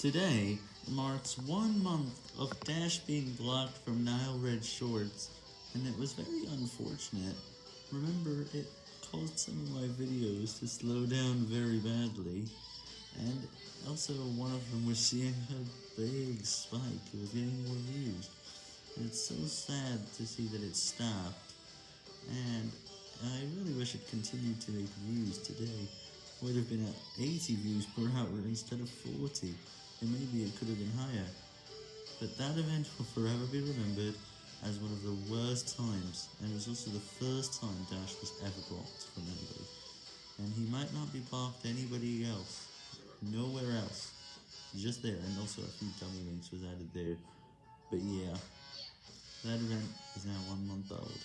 Today marks one month of Dash being blocked from Nile Red Shorts, and it was very unfortunate. Remember, it caused some of my videos to slow down very badly, and also one of them was seeing a big spike, it was getting more views. And it's so sad to see that it stopped, and I really wish it continued to make views today. Would have been at 80 views per hour instead of 40 and maybe it could have been higher. But that event will forever be remembered as one of the worst times, and it was also the first time Dash was ever blocked from anybody. And he might not be blocked anybody else, nowhere else, just there, and also a few dummy links was added there. But yeah, that event is now one month old.